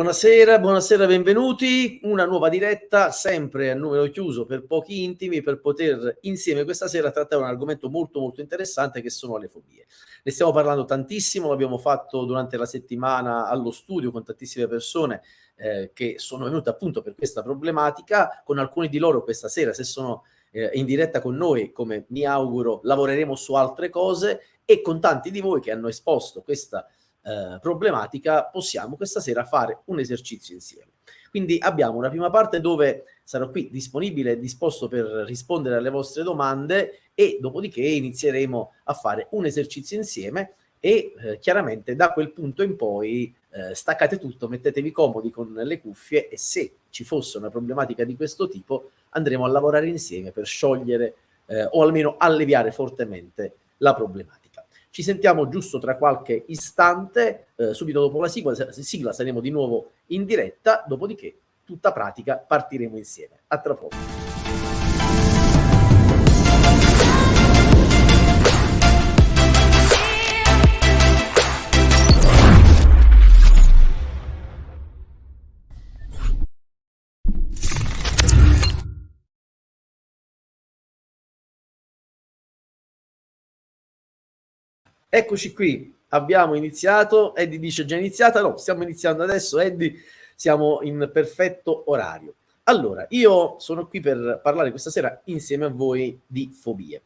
Buonasera, buonasera, benvenuti. Una nuova diretta, sempre a numero chiuso per pochi intimi, per poter insieme questa sera trattare un argomento molto molto interessante che sono le fobie. Ne stiamo parlando tantissimo, l'abbiamo fatto durante la settimana allo studio con tantissime persone eh, che sono venute appunto per questa problematica, con alcuni di loro questa sera, se sono eh, in diretta con noi, come mi auguro, lavoreremo su altre cose e con tanti di voi che hanno esposto questa eh, problematica, possiamo questa sera fare un esercizio insieme. Quindi abbiamo una prima parte dove sarò qui disponibile e disposto per rispondere alle vostre domande e dopodiché inizieremo a fare un esercizio insieme e eh, chiaramente da quel punto in poi eh, staccate tutto, mettetevi comodi con le cuffie e se ci fosse una problematica di questo tipo andremo a lavorare insieme per sciogliere eh, o almeno alleviare fortemente la problematica. Ci sentiamo giusto tra qualche istante, eh, subito dopo la sigla, sigla saremo di nuovo in diretta, dopodiché tutta pratica partiremo insieme. A tra poco. Eccoci qui, abbiamo iniziato. Eddie dice già iniziata? No, stiamo iniziando adesso. Eddie, siamo in perfetto orario. Allora, io sono qui per parlare questa sera insieme a voi di fobie.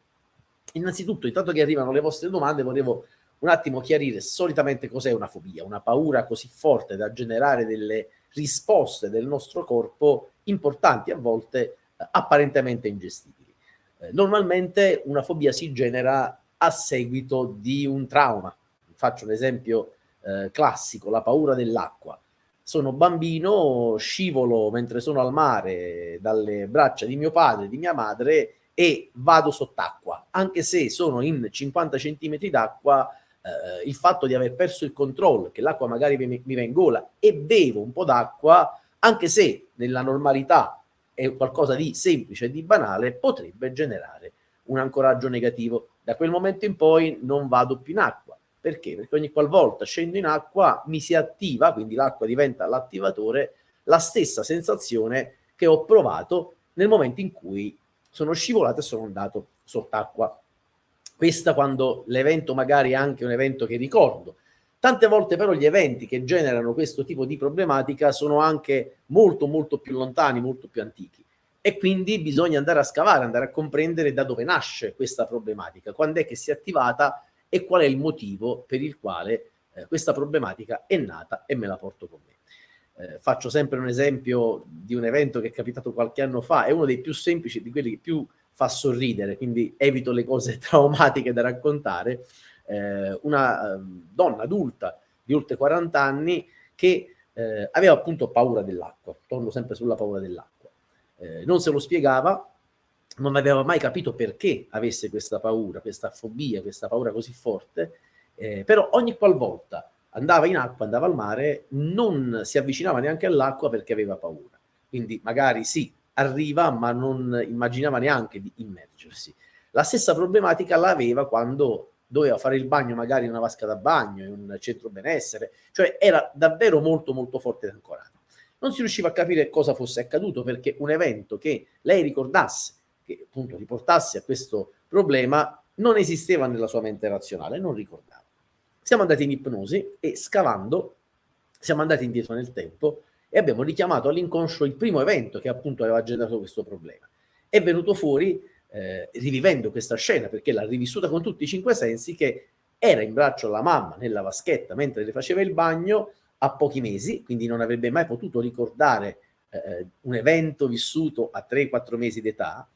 Innanzitutto, intanto che arrivano le vostre domande, volevo un attimo chiarire solitamente cos'è una fobia, una paura così forte da generare delle risposte del nostro corpo importanti, a volte eh, apparentemente ingestibili. Eh, normalmente una fobia si genera a seguito di un trauma. Faccio un esempio eh, classico, la paura dell'acqua. Sono bambino, scivolo mentre sono al mare dalle braccia di mio padre, di mia madre e vado sott'acqua. Anche se sono in 50 centimetri d'acqua, eh, il fatto di aver perso il controllo, che l'acqua magari mi, mi va in gola e bevo un po' d'acqua, anche se nella normalità è qualcosa di semplice e di banale, potrebbe generare un ancoraggio negativo. Da quel momento in poi non vado più in acqua. Perché? Perché ogni qualvolta scendo in acqua mi si attiva, quindi l'acqua diventa l'attivatore, la stessa sensazione che ho provato nel momento in cui sono scivolato e sono andato sott'acqua. Questa quando l'evento magari è anche un evento che ricordo. Tante volte però gli eventi che generano questo tipo di problematica sono anche molto molto più lontani, molto più antichi e quindi bisogna andare a scavare, andare a comprendere da dove nasce questa problematica, quando è che si è attivata e qual è il motivo per il quale eh, questa problematica è nata e me la porto con me. Eh, faccio sempre un esempio di un evento che è capitato qualche anno fa, è uno dei più semplici, di quelli che più fa sorridere, quindi evito le cose traumatiche da raccontare. Eh, una eh, donna adulta di oltre 40 anni che eh, aveva appunto paura dell'acqua, torno sempre sulla paura dell'acqua eh, non se lo spiegava, non aveva mai capito perché avesse questa paura, questa fobia, questa paura così forte, eh, però ogni qualvolta andava in acqua, andava al mare, non si avvicinava neanche all'acqua perché aveva paura. Quindi magari sì, arriva, ma non immaginava neanche di immergersi. La stessa problematica l'aveva quando doveva fare il bagno magari in una vasca da bagno, in un centro benessere, cioè era davvero molto molto forte ed ancorato non si riusciva a capire cosa fosse accaduto perché un evento che lei ricordasse, che appunto riportasse a questo problema, non esisteva nella sua mente razionale, non ricordava. Siamo andati in ipnosi e scavando siamo andati indietro nel tempo e abbiamo richiamato all'inconscio il primo evento che appunto aveva generato questo problema. È venuto fuori, eh, rivivendo questa scena, perché l'ha rivissuta con tutti i cinque sensi, che era in braccio alla mamma nella vaschetta mentre le faceva il bagno, a pochi mesi, quindi non avrebbe mai potuto ricordare eh, un evento vissuto a 3-4 mesi d'età,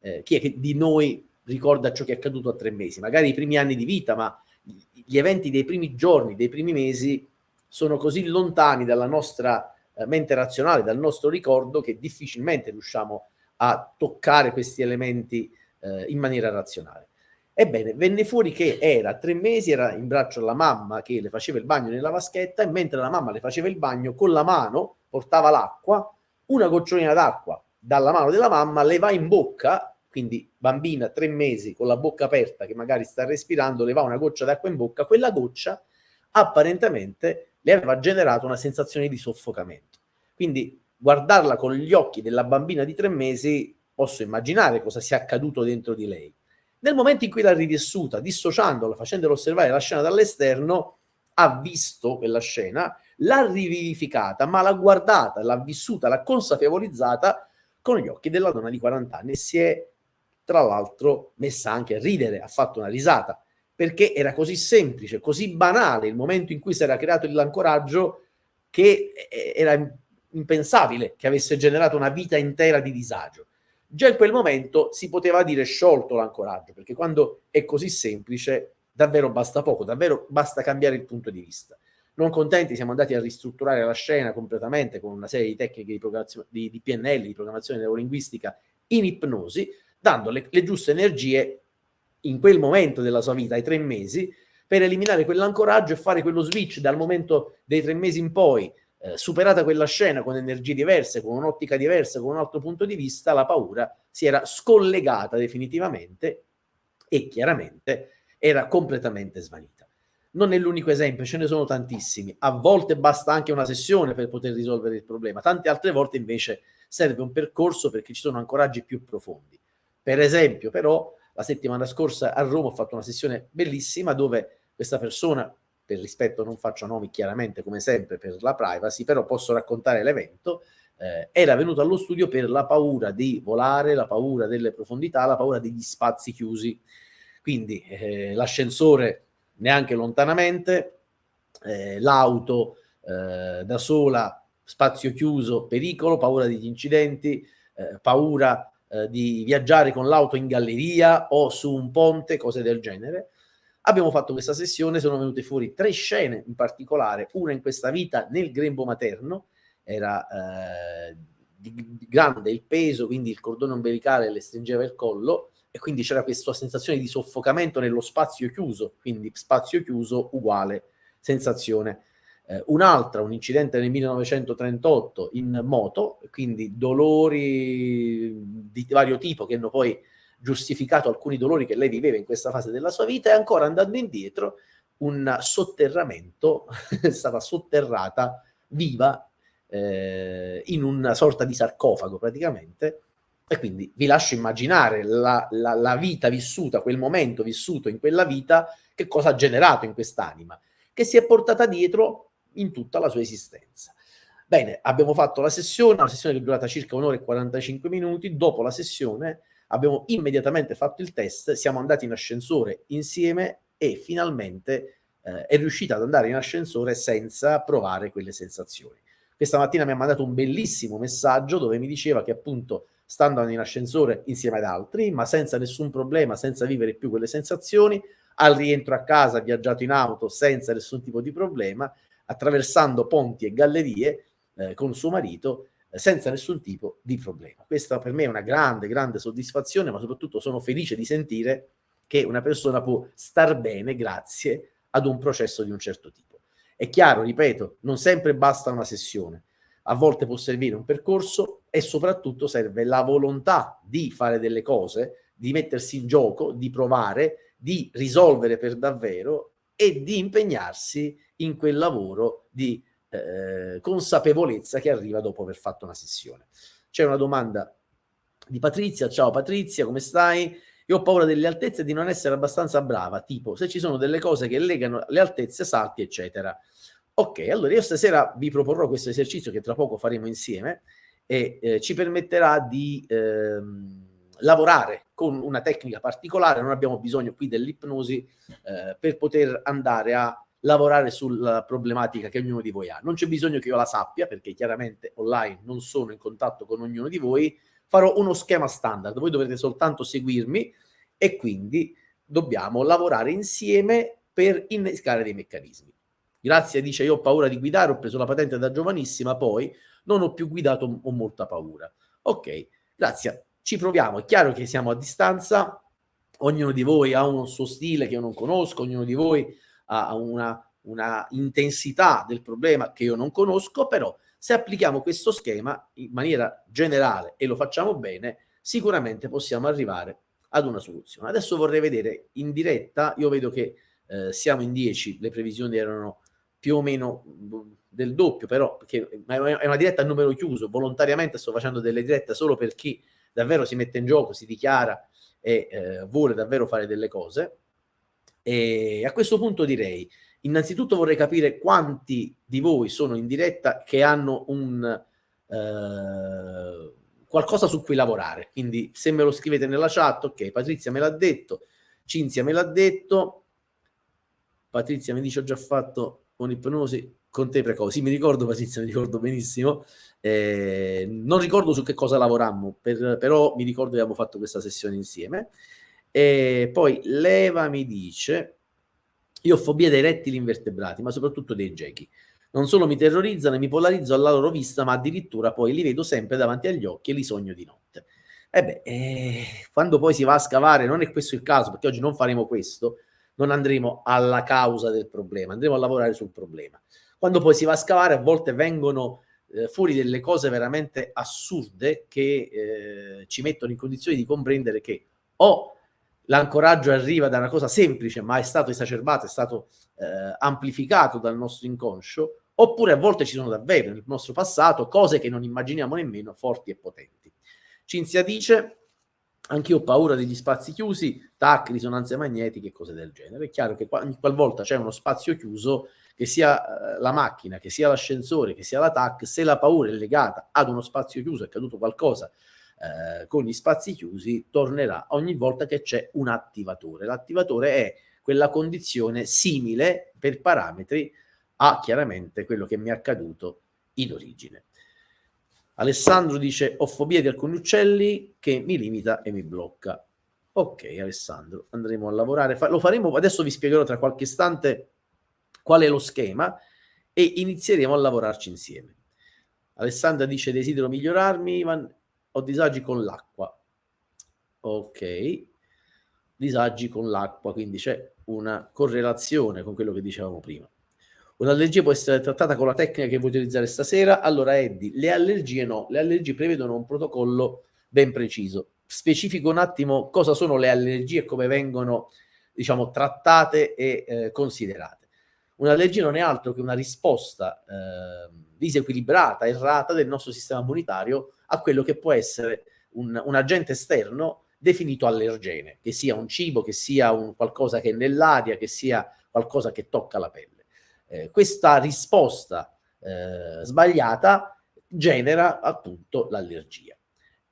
eh, chi è che di noi ricorda ciò che è accaduto a tre mesi? Magari i primi anni di vita, ma gli eventi dei primi giorni, dei primi mesi, sono così lontani dalla nostra eh, mente razionale, dal nostro ricordo, che difficilmente riusciamo a toccare questi elementi eh, in maniera razionale. Ebbene, venne fuori che era a tre mesi, era in braccio alla mamma che le faceva il bagno nella vaschetta e mentre la mamma le faceva il bagno con la mano portava l'acqua, una gocciolina d'acqua dalla mano della mamma le va in bocca, quindi bambina tre mesi con la bocca aperta che magari sta respirando, le va una goccia d'acqua in bocca, quella goccia apparentemente le aveva generato una sensazione di soffocamento. Quindi guardarla con gli occhi della bambina di tre mesi, posso immaginare cosa sia accaduto dentro di lei. Nel momento in cui l'ha rivissuta, dissociandola, facendolo osservare la scena dall'esterno, ha visto quella scena, l'ha rivivificata, ma l'ha guardata, l'ha vissuta, l'ha consapevolizzata con gli occhi della donna di 40 anni si è tra l'altro messa anche a ridere, ha fatto una risata, perché era così semplice, così banale il momento in cui si era creato l'ancoraggio che era impensabile che avesse generato una vita intera di disagio. Già in quel momento si poteva dire sciolto l'ancoraggio, perché quando è così semplice davvero basta poco, davvero basta cambiare il punto di vista. Non contenti siamo andati a ristrutturare la scena completamente con una serie di tecniche di, di, di PNL, di programmazione neurolinguistica in ipnosi, dando le, le giuste energie in quel momento della sua vita, ai tre mesi, per eliminare quell'ancoraggio e fare quello switch dal momento dei tre mesi in poi, eh, superata quella scena con energie diverse, con un'ottica diversa, con un altro punto di vista, la paura si era scollegata definitivamente e chiaramente era completamente svanita. Non è l'unico esempio, ce ne sono tantissimi. A volte basta anche una sessione per poter risolvere il problema, tante altre volte invece serve un percorso perché ci sono ancoraggi più profondi. Per esempio, però, la settimana scorsa a Roma ho fatto una sessione bellissima dove questa persona per rispetto non faccio nomi chiaramente come sempre per la privacy, però posso raccontare l'evento, eh, era venuto allo studio per la paura di volare, la paura delle profondità, la paura degli spazi chiusi. Quindi eh, l'ascensore neanche lontanamente, eh, l'auto eh, da sola, spazio chiuso, pericolo, paura degli incidenti, eh, paura eh, di viaggiare con l'auto in galleria o su un ponte, cose del genere. Abbiamo fatto questa sessione, sono venute fuori tre scene in particolare, una in questa vita nel grembo materno, era eh, grande il peso, quindi il cordone ombelicale le stringeva il collo e quindi c'era questa sensazione di soffocamento nello spazio chiuso, quindi spazio chiuso uguale sensazione. Eh, un'altra, un incidente nel 1938 in moto, quindi dolori di vario tipo che hanno poi giustificato alcuni dolori che lei viveva in questa fase della sua vita e ancora andando indietro un sotterramento, è stata sotterrata viva eh, in una sorta di sarcofago praticamente e quindi vi lascio immaginare la, la, la vita vissuta, quel momento vissuto in quella vita, che cosa ha generato in quest'anima, che si è portata dietro in tutta la sua esistenza. Bene, abbiamo fatto la sessione, una sessione che è durata circa un'ora e 45 minuti, dopo la sessione abbiamo immediatamente fatto il test, siamo andati in ascensore insieme e finalmente eh, è riuscita ad andare in ascensore senza provare quelle sensazioni. Questa mattina mi ha mandato un bellissimo messaggio dove mi diceva che appunto sta andando in ascensore insieme ad altri, ma senza nessun problema, senza vivere più quelle sensazioni, al rientro a casa ha viaggiato in auto senza nessun tipo di problema, attraversando ponti e gallerie eh, con suo marito senza nessun tipo di problema. Questa per me è una grande, grande soddisfazione, ma soprattutto sono felice di sentire che una persona può star bene grazie ad un processo di un certo tipo. È chiaro, ripeto, non sempre basta una sessione, a volte può servire un percorso e soprattutto serve la volontà di fare delle cose, di mettersi in gioco, di provare, di risolvere per davvero e di impegnarsi in quel lavoro di eh, consapevolezza che arriva dopo aver fatto una sessione. C'è una domanda di Patrizia, ciao Patrizia, come stai? Io ho paura delle altezze e di non essere abbastanza brava, tipo se ci sono delle cose che legano le altezze, salti, eccetera. Ok, allora io stasera vi proporrò questo esercizio che tra poco faremo insieme e eh, ci permetterà di ehm, lavorare con una tecnica particolare, non abbiamo bisogno qui dell'ipnosi eh, per poter andare a lavorare sulla problematica che ognuno di voi ha. Non c'è bisogno che io la sappia, perché chiaramente online non sono in contatto con ognuno di voi, farò uno schema standard, voi dovrete soltanto seguirmi e quindi dobbiamo lavorare insieme per innescare dei meccanismi. Grazie, dice, io ho paura di guidare, ho preso la patente da giovanissima, poi non ho più guidato, ho molta paura. Ok, grazie, ci proviamo. È chiaro che siamo a distanza, ognuno di voi ha un suo stile che io non conosco, ognuno di voi a una, una intensità del problema che io non conosco, però se applichiamo questo schema in maniera generale e lo facciamo bene, sicuramente possiamo arrivare ad una soluzione. Adesso vorrei vedere in diretta, io vedo che eh, siamo in 10, le previsioni erano più o meno del doppio, però, perché è una diretta a numero chiuso, volontariamente sto facendo delle dirette solo per chi davvero si mette in gioco, si dichiara e eh, vuole davvero fare delle cose. E a questo punto direi, innanzitutto vorrei capire quanti di voi sono in diretta che hanno un eh, qualcosa su cui lavorare. Quindi se me lo scrivete nella chat, ok, Patrizia me l'ha detto, Cinzia me l'ha detto, Patrizia mi dice ho già fatto un'ipnosi con te precoce. Sì, mi ricordo Patrizia, mi ricordo benissimo. Eh, non ricordo su che cosa lavorammo, per, però mi ricordo che abbiamo fatto questa sessione insieme. E poi Leva mi dice, io ho fobia dei rettili invertebrati, ma soprattutto dei gechi. Non solo mi terrorizzano e mi polarizzo alla loro vista, ma addirittura poi li vedo sempre davanti agli occhi e li sogno di notte. E beh, eh, quando poi si va a scavare, non è questo il caso, perché oggi non faremo questo, non andremo alla causa del problema, andremo a lavorare sul problema. Quando poi si va a scavare, a volte vengono eh, fuori delle cose veramente assurde che eh, ci mettono in condizioni di comprendere che o l'ancoraggio arriva da una cosa semplice, ma è stato esacerbato, è stato eh, amplificato dal nostro inconscio, oppure a volte ci sono davvero nel nostro passato cose che non immaginiamo nemmeno forti e potenti. Cinzia dice, anch'io ho paura degli spazi chiusi, tac, risonanze magnetiche e cose del genere. È chiaro che qual- qualvolta c'è uno spazio chiuso, che sia eh, la macchina, che sia l'ascensore, che sia la TAC, se la paura è legata ad uno spazio chiuso, è caduto qualcosa eh, con gli spazi chiusi, tornerà ogni volta che c'è un attivatore. L'attivatore è quella condizione simile per parametri a chiaramente quello che mi è accaduto in origine. Alessandro dice ho fobia di alcuni uccelli che mi limita e mi blocca. Ok Alessandro, andremo a lavorare, lo faremo, adesso vi spiegherò tra qualche istante qual è lo schema e inizieremo a lavorarci insieme. Alessandra dice desidero migliorarmi, ho disagi con l'acqua. Ok, disagi con l'acqua, quindi c'è una correlazione con quello che dicevamo prima. Un'allergia può essere trattata con la tecnica che vuoi utilizzare stasera? Allora, Eddie, le allergie no, le allergie prevedono un protocollo ben preciso. Specifico un attimo cosa sono le allergie e come vengono, diciamo, trattate e eh, considerate. Un'allergia non è altro che una risposta eh, disequilibrata, errata del nostro sistema immunitario a quello che può essere un, un agente esterno definito allergene, che sia un cibo, che sia un qualcosa che è nell'aria, che sia qualcosa che tocca la pelle eh, questa risposta eh, sbagliata genera appunto l'allergia.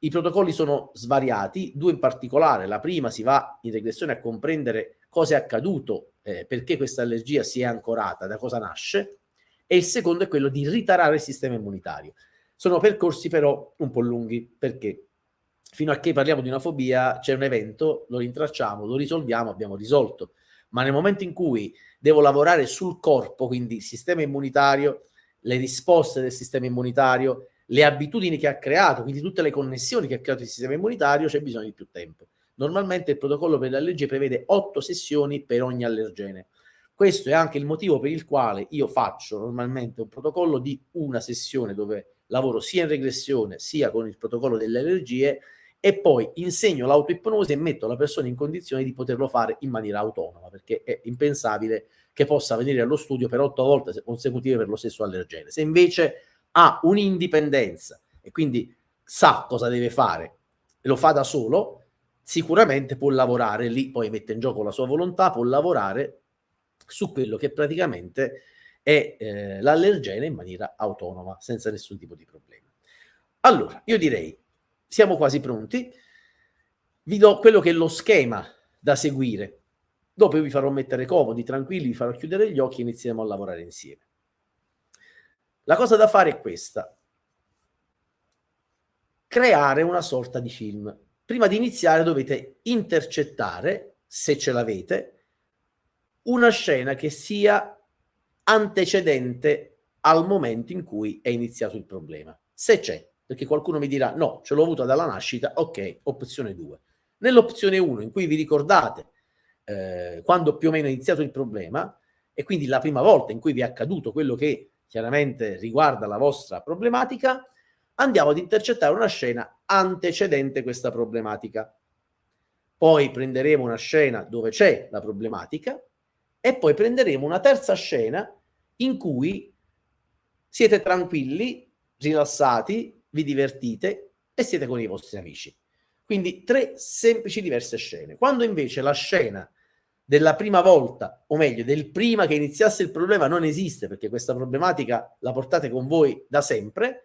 I protocolli sono svariati, due in particolare. La prima si va in regressione a comprendere cosa è accaduto, eh, perché questa allergia si è ancorata, da cosa nasce, e il secondo è quello di ritarare il sistema immunitario. Sono percorsi però un po' lunghi, perché fino a che parliamo di una fobia c'è un evento, lo rintracciamo, lo risolviamo, abbiamo risolto. Ma nel momento in cui devo lavorare sul corpo, quindi il sistema immunitario, le risposte del sistema immunitario, le abitudini che ha creato, quindi tutte le connessioni che ha creato il sistema immunitario, c'è bisogno di più tempo. Normalmente il protocollo per le allergie prevede otto sessioni per ogni allergene. Questo è anche il motivo per il quale io faccio normalmente un protocollo di una sessione dove lavoro sia in regressione sia con il protocollo delle allergie e poi insegno l'autoipnosi e metto la persona in condizione di poterlo fare in maniera autonoma, perché è impensabile che possa venire allo studio per otto volte consecutive per lo stesso allergene. Se invece ha un'indipendenza e quindi sa cosa deve fare e lo fa da solo, sicuramente può lavorare lì, poi mette in gioco la sua volontà, può lavorare su quello che praticamente è eh, l'allergene in maniera autonoma, senza nessun tipo di problema. Allora, io direi siamo quasi pronti. Vi do quello che è lo schema da seguire. Dopo vi farò mettere comodi, tranquilli, vi farò chiudere gli occhi e inizieremo a lavorare insieme. La cosa da fare è questa. Creare una sorta di film. Prima di iniziare dovete intercettare, se ce l'avete, una scena che sia antecedente al momento in cui è iniziato il problema. Se c'è, perché qualcuno mi dirà no, ce l'ho avuta dalla nascita, ok, opzione 2. Nell'opzione 1 in cui vi ricordate eh, quando più o meno è iniziato il problema e quindi la prima volta in cui vi è accaduto quello che chiaramente riguarda la vostra problematica, andiamo ad intercettare una scena antecedente questa problematica. Poi prenderemo una scena dove c'è la problematica e poi prenderemo una terza scena in cui siete tranquilli, rilassati, vi divertite e siete con i vostri amici. Quindi tre semplici diverse scene. Quando invece la scena della prima volta, o meglio, del prima che iniziasse il problema non esiste, perché questa problematica la portate con voi da sempre,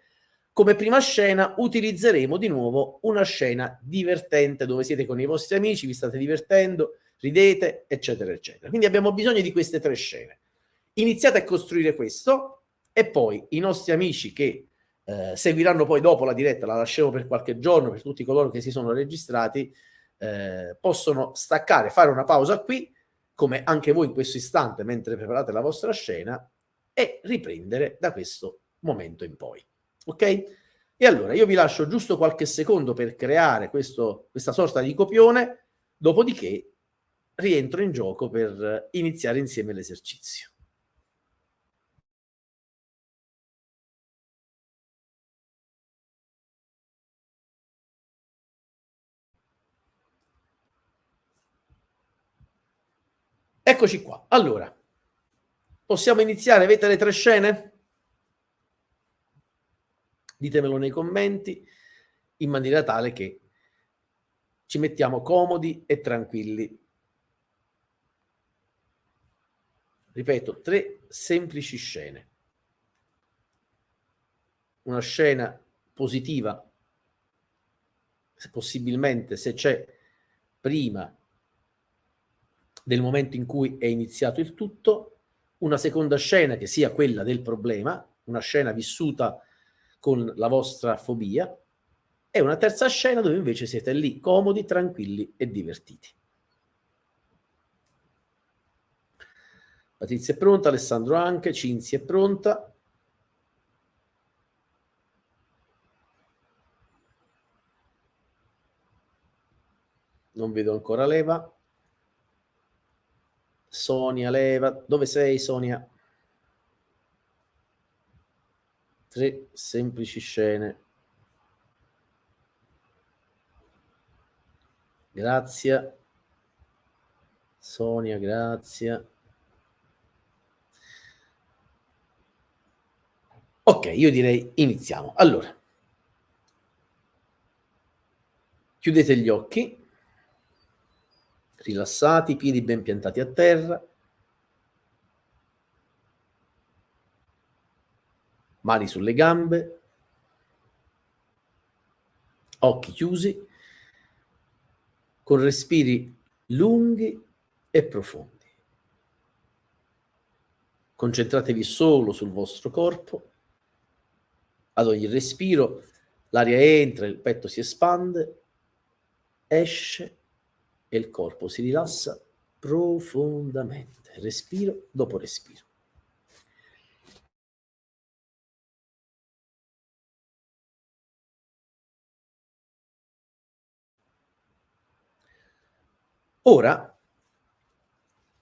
come prima scena utilizzeremo di nuovo una scena divertente dove siete con i vostri amici, vi state divertendo, ridete, eccetera, eccetera. Quindi abbiamo bisogno di queste tre scene. Iniziate a costruire questo e poi i nostri amici che eh, seguiranno poi dopo la diretta, la lasceremo per qualche giorno per tutti coloro che si sono registrati, eh, possono staccare, fare una pausa qui, come anche voi in questo istante, mentre preparate la vostra scena, e riprendere da questo momento in poi. Ok? E allora io vi lascio giusto qualche secondo per creare questo, questa sorta di copione, dopodiché rientro in gioco per iniziare insieme l'esercizio. Eccoci qua. Allora, possiamo iniziare? Avete le tre scene? Ditemelo nei commenti in maniera tale che ci mettiamo comodi e tranquilli. Ripeto, tre semplici scene. Una scena positiva, possibilmente se c'è prima del momento in cui è iniziato il tutto, una seconda scena che sia quella del problema, una scena vissuta con la vostra fobia, e una terza scena dove invece siete lì comodi, tranquilli e divertiti. Patrizia è pronta, Alessandro anche, Cinzia è pronta. Non vedo ancora Leva. Sonia Leva, dove sei Sonia? Tre semplici scene. Grazie. Sonia, grazie. Ok, io direi iniziamo. Allora, chiudete gli occhi rilassati, piedi ben piantati a terra, mani sulle gambe, occhi chiusi, con respiri lunghi e profondi. Concentratevi solo sul vostro corpo. Ad ogni respiro l'aria entra, il petto si espande, esce e il corpo si rilassa profondamente, respiro dopo respiro. Ora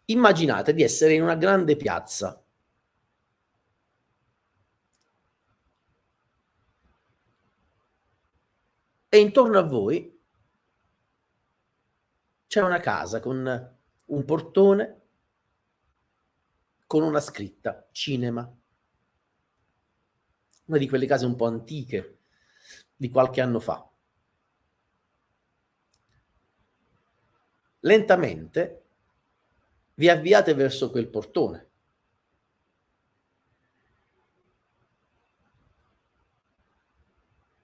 immaginate di essere in una grande piazza. E intorno a voi c'è una casa con un portone con una scritta cinema. Una di quelle case un po' antiche di qualche anno fa. Lentamente vi avviate verso quel portone.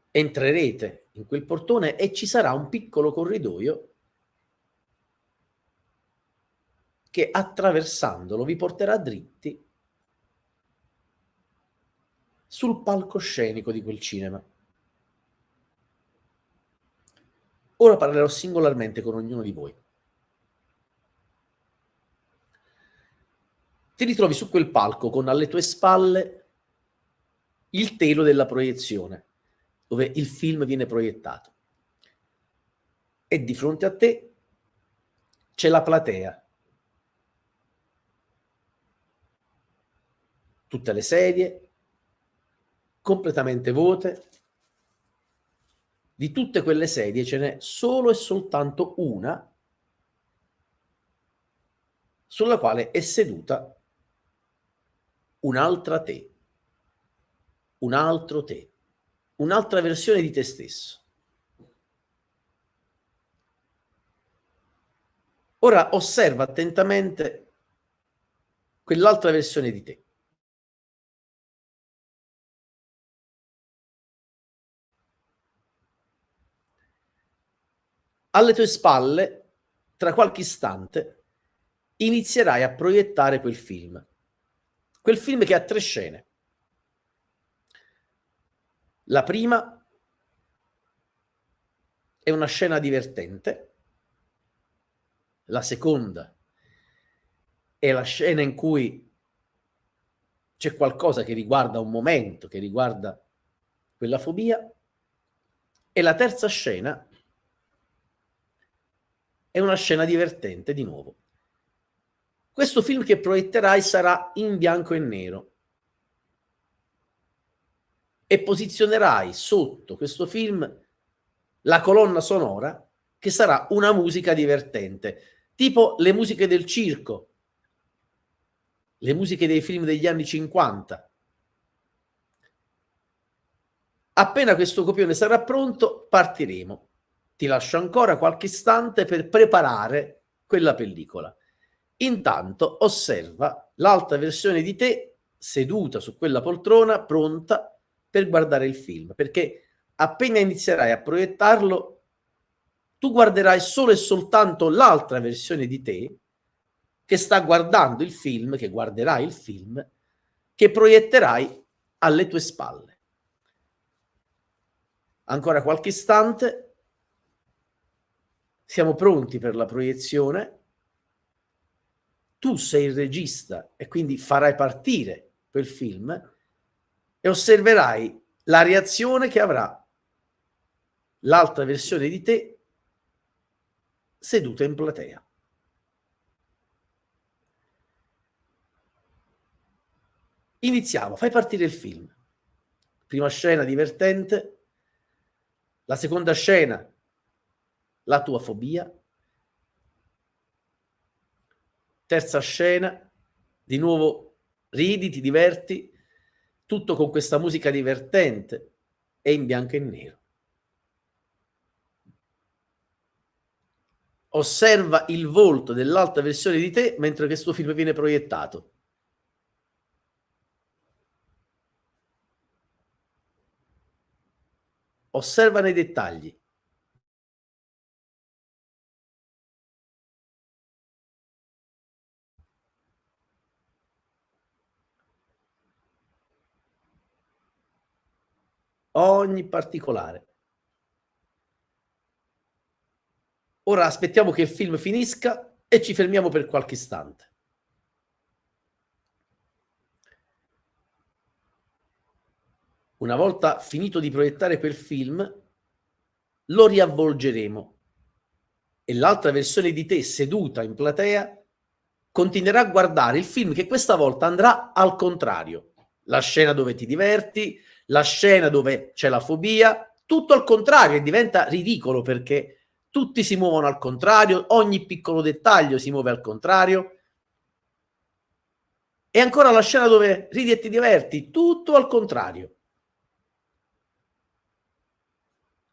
Entrerete in quel portone e ci sarà un piccolo corridoio che attraversandolo vi porterà dritti sul palcoscenico di quel cinema. Ora parlerò singolarmente con ognuno di voi. Ti ritrovi su quel palco con alle tue spalle il telo della proiezione, dove il film viene proiettato. E di fronte a te c'è la platea tutte le sedie, completamente vuote. Di tutte quelle sedie ce n'è solo e soltanto una sulla quale è seduta un'altra te, un altro te, un'altra versione di te stesso. Ora osserva attentamente quell'altra versione di te. Alle tue spalle, tra qualche istante, inizierai a proiettare quel film. Quel film che ha tre scene. La prima è una scena divertente, la seconda è la scena in cui c'è qualcosa che riguarda un momento, che riguarda quella fobia, e la terza scena è una scena divertente di nuovo. Questo film che proietterai sarà in bianco e nero e posizionerai sotto questo film la colonna sonora che sarà una musica divertente, tipo le musiche del circo, le musiche dei film degli anni 50. Appena questo copione sarà pronto, partiremo ti lascio ancora qualche istante per preparare quella pellicola. Intanto osserva l'alta versione di te seduta su quella poltrona pronta per guardare il film, perché appena inizierai a proiettarlo, tu guarderai solo e soltanto l'altra versione di te che sta guardando il film, che guarderai il film, che proietterai alle tue spalle. Ancora qualche istante siamo pronti per la proiezione, tu sei il regista e quindi farai partire quel film e osserverai la reazione che avrà l'altra versione di te seduta in platea. Iniziamo, fai partire il film. Prima scena divertente, la seconda scena la tua fobia. Terza scena, di nuovo ridi, ti diverti, tutto con questa musica divertente e in bianco e nero. Osserva il volto dell'alta versione di te mentre questo film viene proiettato. Osserva nei dettagli. Ogni particolare. Ora aspettiamo che il film finisca e ci fermiamo per qualche istante. Una volta finito di proiettare quel film, lo riavvolgeremo e l'altra versione di te seduta in platea continuerà a guardare il film che questa volta andrà al contrario. La scena dove ti diverti, la scena dove c'è la fobia, tutto al contrario diventa ridicolo perché tutti si muovono al contrario, ogni piccolo dettaglio si muove al contrario. E ancora la scena dove ridi e ti diverti, tutto al contrario.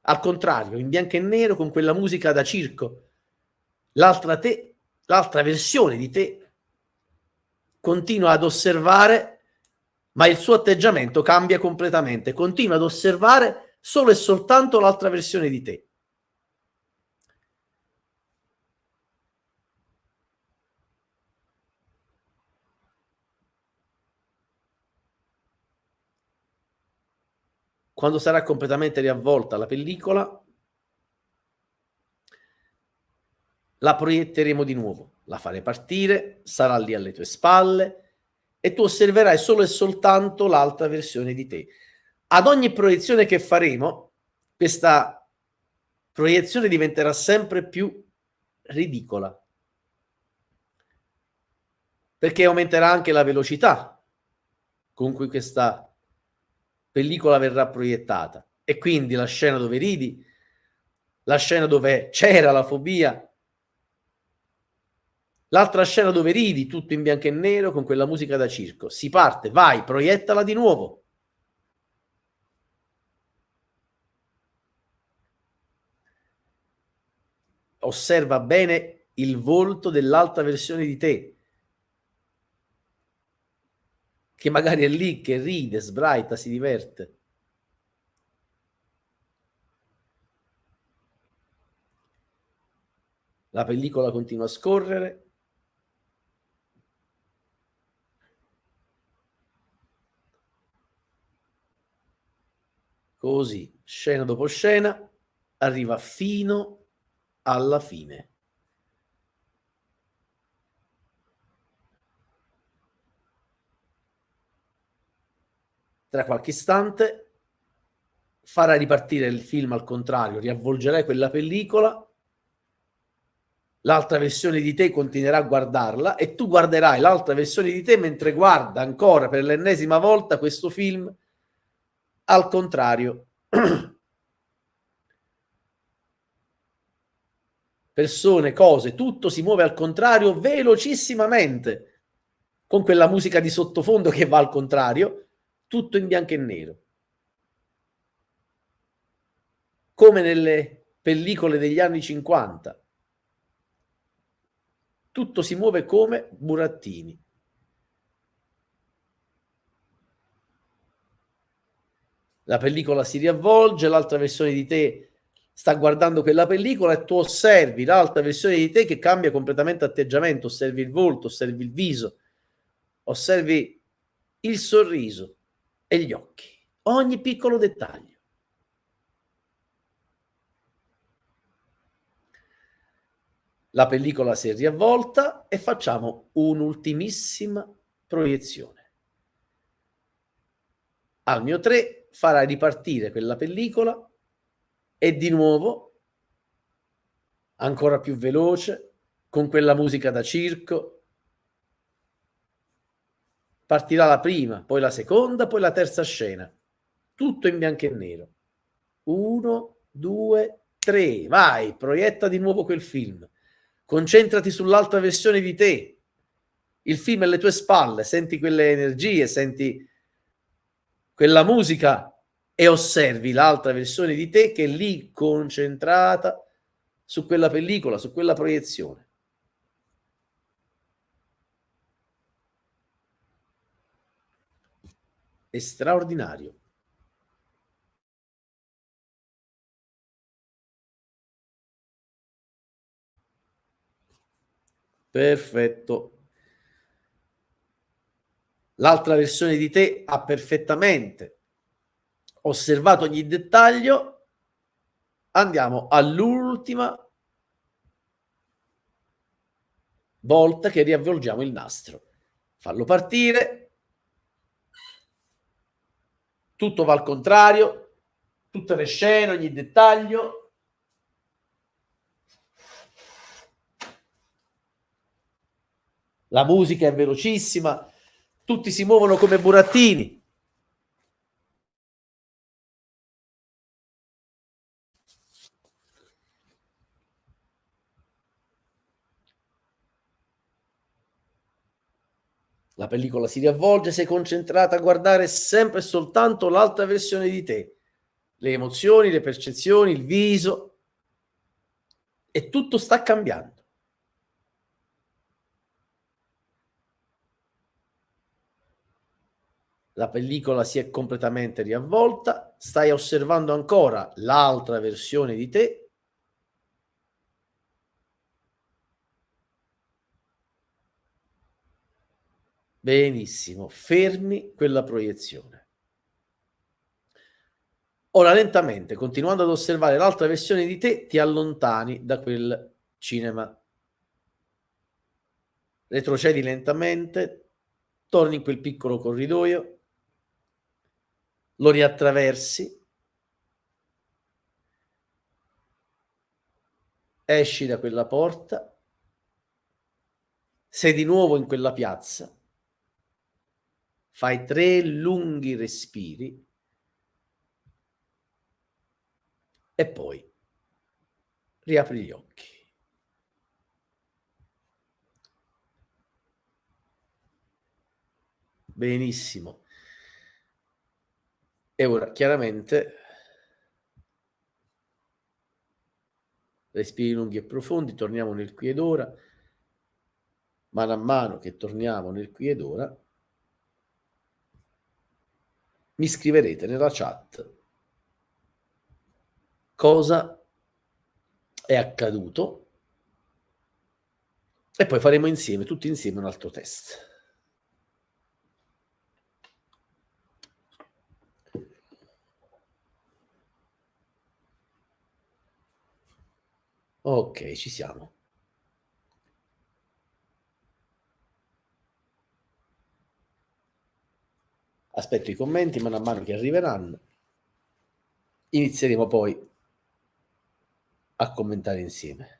Al contrario, in bianco e nero con quella musica da circo. L'altra te, l'altra versione di te continua ad osservare ma il suo atteggiamento cambia completamente, continua ad osservare solo e soltanto l'altra versione di te. Quando sarà completamente riavvolta la pellicola, la proietteremo di nuovo, la farei partire, sarà lì alle tue spalle, e tu osserverai solo e soltanto l'altra versione di te. Ad ogni proiezione che faremo, questa proiezione diventerà sempre più ridicola, perché aumenterà anche la velocità con cui questa pellicola verrà proiettata e quindi la scena dove ridi, la scena dove c'era la fobia, L'altra scena dove ridi, tutto in bianco e nero, con quella musica da circo. Si parte, vai, proiettala di nuovo. Osserva bene il volto dell'altra versione di te, che magari è lì, che ride, sbraita, si diverte. La pellicola continua a scorrere. Così, scena dopo scena, arriva fino alla fine. Tra qualche istante farà ripartire il film al contrario, riavvolgerai quella pellicola, l'altra versione di te continuerà a guardarla e tu guarderai l'altra versione di te mentre guarda ancora per l'ennesima volta questo film al contrario. Persone, cose, tutto si muove al contrario velocissimamente, con quella musica di sottofondo che va al contrario, tutto in bianco e nero. Come nelle pellicole degli anni 50. Tutto si muove come burattini. La pellicola si riavvolge, l'altra versione di te sta guardando quella pellicola e tu osservi l'altra versione di te che cambia completamente atteggiamento, osservi il volto, osservi il viso, osservi il sorriso e gli occhi, ogni piccolo dettaglio. La pellicola si è riavvolta e facciamo un'ultimissima proiezione. Al mio 3 farà ripartire quella pellicola e di nuovo, ancora più veloce, con quella musica da circo, partirà la prima, poi la seconda, poi la terza scena. Tutto in bianco e nero. Uno, due, tre. Vai, proietta di nuovo quel film. Concentrati sull'altra versione di te. Il film alle tue spalle, senti quelle energie, senti quella musica e osservi l'altra versione di te che è lì concentrata su quella pellicola, su quella proiezione. È straordinario. Perfetto l'altra versione di te ha perfettamente osservato ogni dettaglio, andiamo all'ultima volta che riavvolgiamo il nastro. Fallo partire, tutto va al contrario, tutte le scene, ogni dettaglio. La musica è velocissima, tutti si muovono come burattini. La pellicola si riavvolge, sei concentrata a guardare sempre e soltanto l'altra versione di te. Le emozioni, le percezioni, il viso. E tutto sta cambiando. La pellicola si è completamente riavvolta, stai osservando ancora l'altra versione di te, benissimo, fermi quella proiezione. Ora lentamente, continuando ad osservare l'altra versione di te, ti allontani da quel cinema. Retrocedi lentamente, torni in quel piccolo corridoio, lo riattraversi, esci da quella porta, sei di nuovo in quella piazza, fai tre lunghi respiri e poi riapri gli occhi. Benissimo. E ora, chiaramente, respiri lunghi e profondi, torniamo nel qui ed ora, mano a mano che torniamo nel qui ed ora, mi scriverete nella chat cosa è accaduto e poi faremo insieme, tutti insieme, un altro test. Ok, ci siamo. Aspetto i commenti mano a mano che arriveranno. Inizieremo poi a commentare insieme.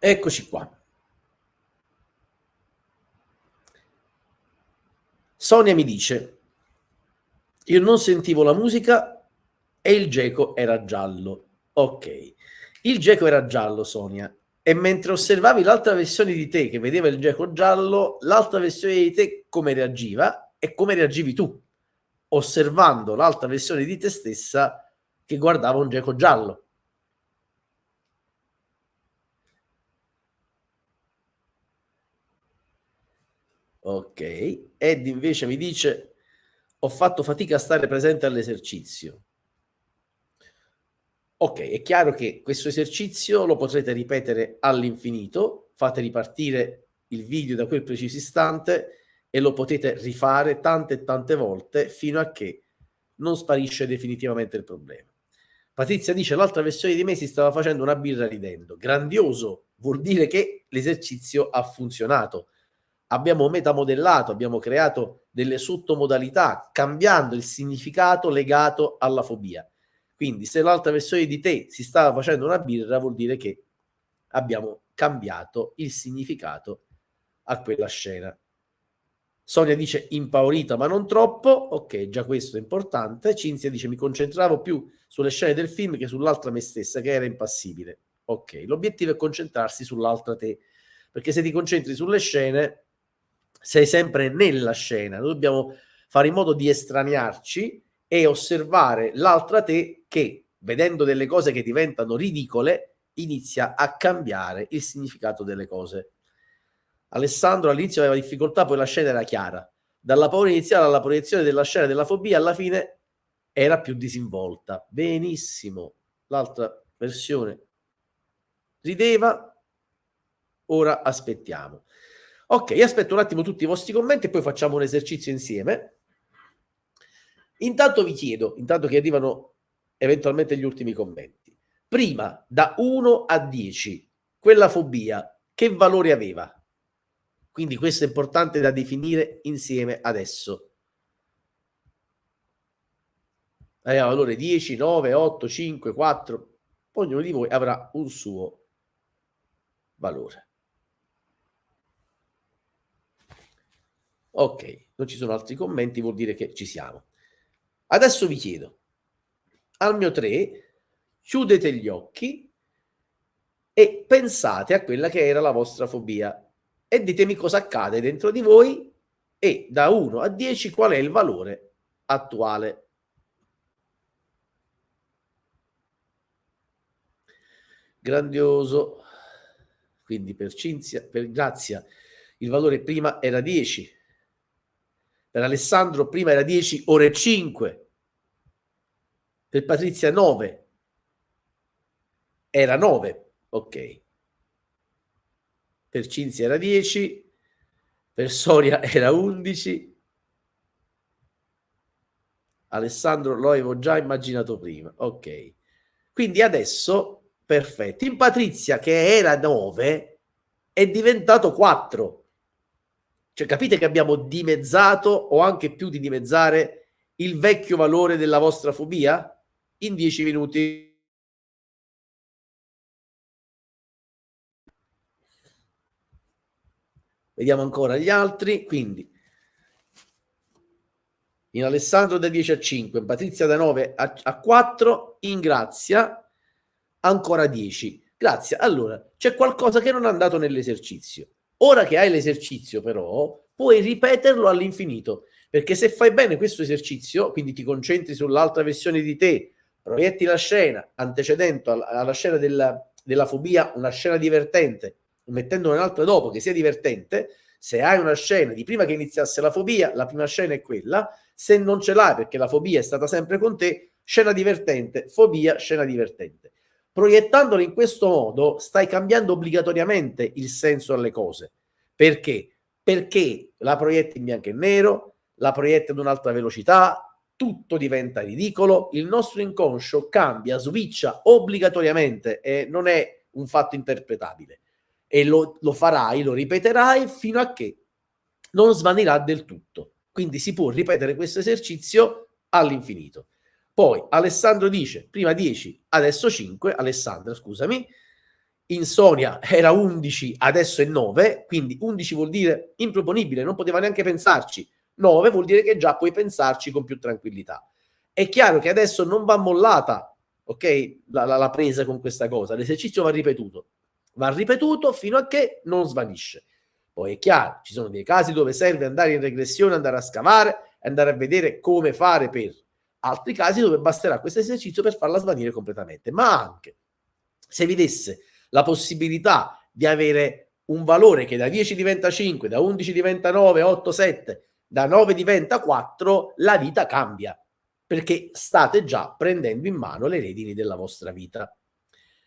Eccoci qua. Sonia mi dice, io non sentivo la musica e il geco era giallo. Ok, il geco era giallo, Sonia, e mentre osservavi l'altra versione di te che vedeva il geco giallo, l'altra versione di te come reagiva e come reagivi tu, osservando l'altra versione di te stessa che guardava un geco giallo. Ok. Ed invece mi dice ho fatto fatica a stare presente all'esercizio. Ok, è chiaro che questo esercizio lo potrete ripetere all'infinito, fate ripartire il video da quel preciso istante e lo potete rifare tante e tante volte fino a che non sparisce definitivamente il problema. Patrizia dice l'altra versione di me si stava facendo una birra ridendo. Grandioso, vuol dire che l'esercizio ha funzionato abbiamo metamodellato, abbiamo creato delle sottomodalità cambiando il significato legato alla fobia. Quindi se l'altra versione di te si stava facendo una birra vuol dire che abbiamo cambiato il significato a quella scena. Sonia dice impaurita ma non troppo, ok già questo è importante. Cinzia dice mi concentravo più sulle scene del film che sull'altra me stessa che era impassibile. Ok, l'obiettivo è concentrarsi sull'altra te, perché se ti concentri sulle scene sei sempre nella scena. Noi dobbiamo fare in modo di estraniarci e osservare l'altra te che, vedendo delle cose che diventano ridicole, inizia a cambiare il significato delle cose. Alessandro all'inizio aveva difficoltà, poi la scena era chiara. Dalla paura iniziale alla proiezione della scena della fobia, alla fine era più disinvolta. Benissimo. L'altra versione rideva, ora aspettiamo. Ok, aspetto un attimo tutti i vostri commenti e poi facciamo un esercizio insieme. Intanto vi chiedo, intanto che arrivano eventualmente gli ultimi commenti, prima da 1 a 10, quella fobia che valore aveva? Quindi questo è importante da definire insieme adesso. Aveva valore 10, 9, 8, 5, 4, ognuno di voi avrà un suo valore. Ok, non ci sono altri commenti, vuol dire che ci siamo. Adesso vi chiedo, al mio 3, chiudete gli occhi e pensate a quella che era la vostra fobia e ditemi cosa accade dentro di voi e da 1 a 10 qual è il valore attuale. Grandioso. Quindi per Cinzia, per Grazia, il valore prima era 10, per Alessandro prima era 10 ore 5, per Patrizia 9, era 9, ok. Per Cinzia era 10, per Soria era 11, Alessandro lo avevo già immaginato prima, ok. Quindi adesso, perfetto, in Patrizia che era 9 è diventato 4, Cioè capite che abbiamo dimezzato o anche più di dimezzare il vecchio valore della vostra fobia? In dieci minuti. Vediamo ancora gli altri. Quindi, in Alessandro da 10 a 5, in Patrizia da 9 a, a 4, in Grazia ancora 10. Grazie. Allora, c'è qualcosa che non è andato nell'esercizio. Ora che hai l'esercizio, però, puoi ripeterlo all'infinito. Perché se fai bene questo esercizio, quindi ti concentri sull'altra versione di te, proietti la scena antecedente alla scena della, della fobia, una scena divertente, mettendo un'altra dopo che sia divertente, se hai una scena di prima che iniziasse la fobia, la prima scena è quella, se non ce l'hai perché la fobia è stata sempre con te, scena divertente, fobia, scena divertente. Proiettandolo in questo modo stai cambiando obbligatoriamente il senso alle cose. Perché? Perché la proietti in bianco e nero, la proietti ad un'altra velocità, tutto diventa ridicolo, il nostro inconscio cambia, switcha obbligatoriamente e non è un fatto interpretabile e lo, lo farai, lo ripeterai fino a che non svanirà del tutto. Quindi si può ripetere questo esercizio all'infinito. Poi Alessandro dice, prima 10, adesso 5, Alessandra scusami, Insonia era 11, adesso è 9, quindi 11 vuol dire improponibile, non poteva neanche pensarci, 9 vuol dire che già puoi pensarci con più tranquillità. È chiaro che adesso non va mollata, ok, la, la, la presa con questa cosa, l'esercizio va ripetuto, va ripetuto fino a che non svanisce. Poi è chiaro, ci sono dei casi dove serve andare in regressione, andare a scavare, andare a vedere come fare per. Altri casi dove basterà questo esercizio per farla svanire completamente. Ma anche se vi desse la possibilità di avere un valore che da 10 diventa 5, da 11 diventa 9, 8, 7, da 9 diventa 4, la vita cambia perché state già prendendo in mano le redini della vostra vita.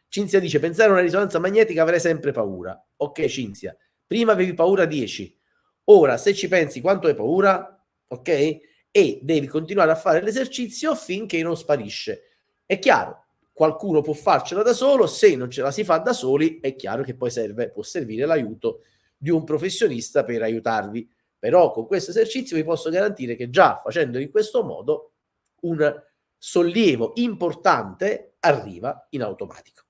Cinzia dice, pensare a una risonanza magnetica avrei sempre paura. Ok, Cinzia, prima avevi paura 10, ora se ci pensi quanto hai paura, ok? E devi continuare a fare l'esercizio finché non sparisce. È chiaro, qualcuno può farcela da solo, se non ce la si fa da soli è chiaro che poi serve, può servire l'aiuto di un professionista per aiutarvi. Però con questo esercizio vi posso garantire che già facendolo in questo modo un sollievo importante arriva in automatico.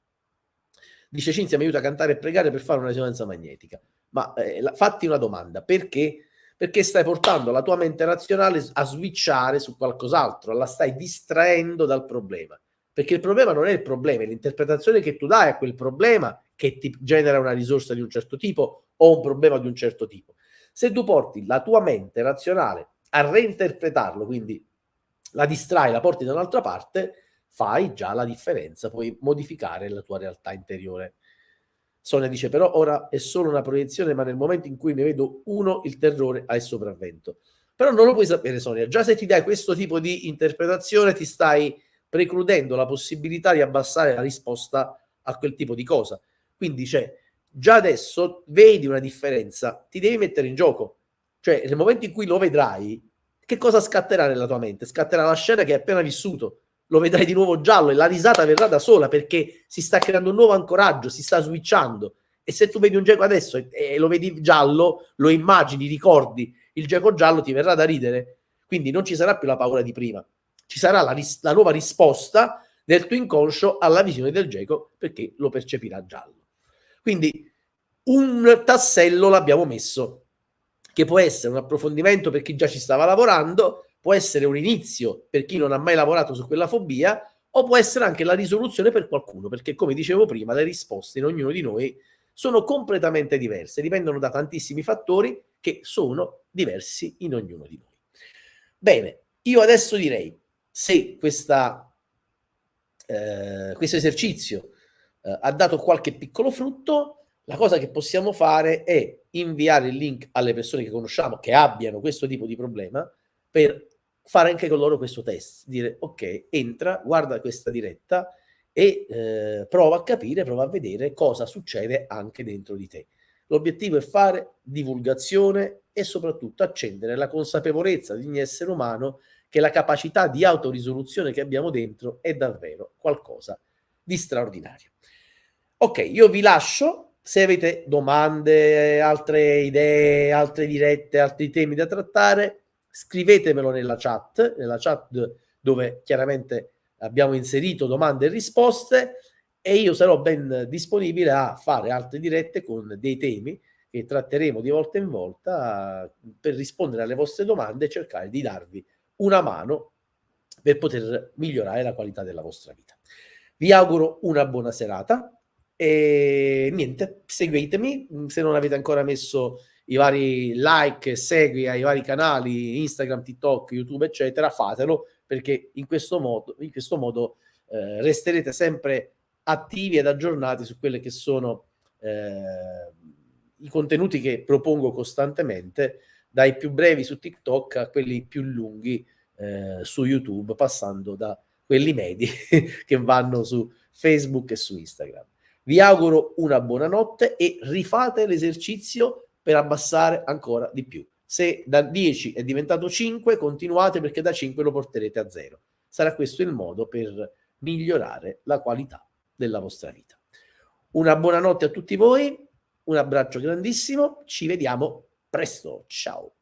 Dice Cinzia mi aiuta a cantare e pregare per fare una risonanza magnetica. Ma eh, la, fatti una domanda, perché? Perché stai portando la tua mente razionale a switchare su qualcos'altro, la stai distraendo dal problema. Perché il problema non è il problema, è l'interpretazione che tu dai a quel problema che ti genera una risorsa di un certo tipo o un problema di un certo tipo. Se tu porti la tua mente razionale a reinterpretarlo, quindi la distrai, la porti da un'altra parte, fai già la differenza, puoi modificare la tua realtà interiore. Sonia dice però ora è solo una proiezione, ma nel momento in cui ne vedo uno, il terrore ha il sopravvento. Però non lo puoi sapere, Sonia. Già se ti dai questo tipo di interpretazione, ti stai precludendo la possibilità di abbassare la risposta a quel tipo di cosa. Quindi c'è già adesso vedi una differenza, ti devi mettere in gioco. Cioè, nel momento in cui lo vedrai, che cosa scatterà nella tua mente? Scatterà la scena che hai appena vissuto lo vedrai di nuovo giallo e la risata verrà da sola perché si sta creando un nuovo ancoraggio, si sta switchando. E se tu vedi un geco adesso e, e lo vedi giallo, lo immagini, ricordi il geco giallo, ti verrà da ridere. Quindi non ci sarà più la paura di prima, ci sarà la, ris- la nuova risposta del tuo inconscio alla visione del geco perché lo percepirà giallo. Quindi un tassello l'abbiamo messo, che può essere un approfondimento per chi già ci stava lavorando, può essere un inizio per chi non ha mai lavorato su quella fobia o può essere anche la risoluzione per qualcuno, perché come dicevo prima, le risposte in ognuno di noi sono completamente diverse, dipendono da tantissimi fattori che sono diversi in ognuno di noi. Bene, io adesso direi, se questa, eh, questo esercizio eh, ha dato qualche piccolo frutto, la cosa che possiamo fare è inviare il link alle persone che conosciamo che abbiano questo tipo di problema per fare anche con loro questo test, dire ok, entra, guarda questa diretta e eh, prova a capire, prova a vedere cosa succede anche dentro di te. L'obiettivo è fare divulgazione e soprattutto accendere la consapevolezza di ogni essere umano che la capacità di autorisoluzione che abbiamo dentro è davvero qualcosa di straordinario. Ok, io vi lascio Se avete domande, altre idee, altre dirette, altri temi da trattare, scrivetemelo nella chat, nella chat dove chiaramente abbiamo inserito domande e risposte e io sarò ben disponibile a fare altre dirette con dei temi che tratteremo di volta in volta per rispondere alle vostre domande e cercare di darvi una mano per poter migliorare la qualità della vostra vita. Vi auguro una buona serata e niente, seguitemi se non avete ancora messo i vari like, segui ai vari canali Instagram, TikTok, YouTube, eccetera, fatelo perché in questo modo, in questo modo eh, resterete sempre attivi ed aggiornati su quelli che sono eh, i contenuti che propongo costantemente, dai più brevi su TikTok a quelli più lunghi eh, su YouTube, passando da quelli medi che vanno su Facebook e su Instagram. Vi auguro una buona notte e rifate l'esercizio per abbassare ancora di più. Se da 10 è diventato 5, continuate perché da 5 lo porterete a 0. Sarà questo il modo per migliorare la qualità della vostra vita. Una buona notte a tutti voi, un abbraccio grandissimo, ci vediamo presto, ciao!